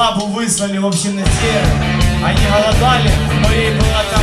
Слабу выслали в на север. Они голодали, но ей было там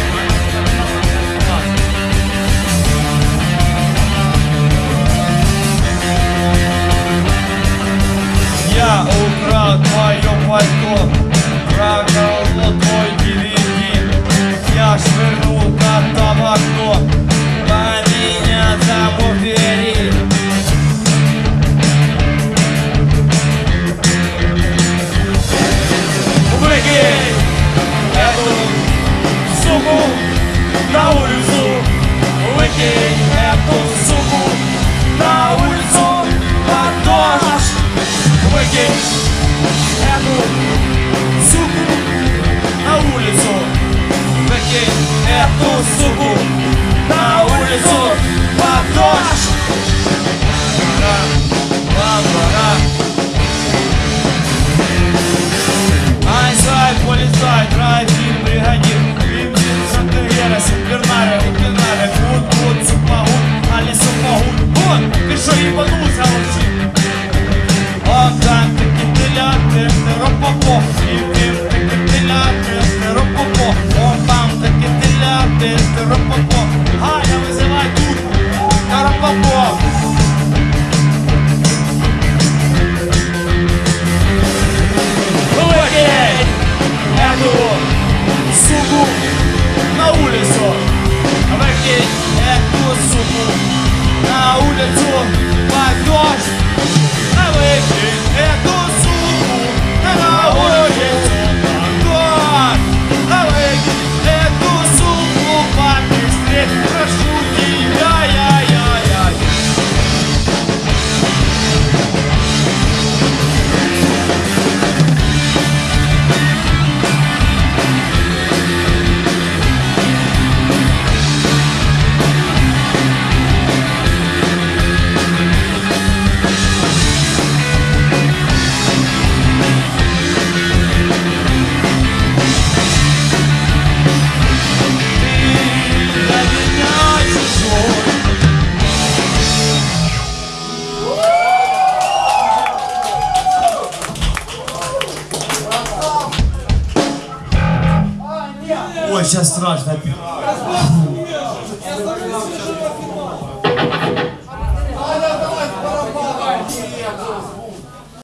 Ой, сейчас страшно. Фу.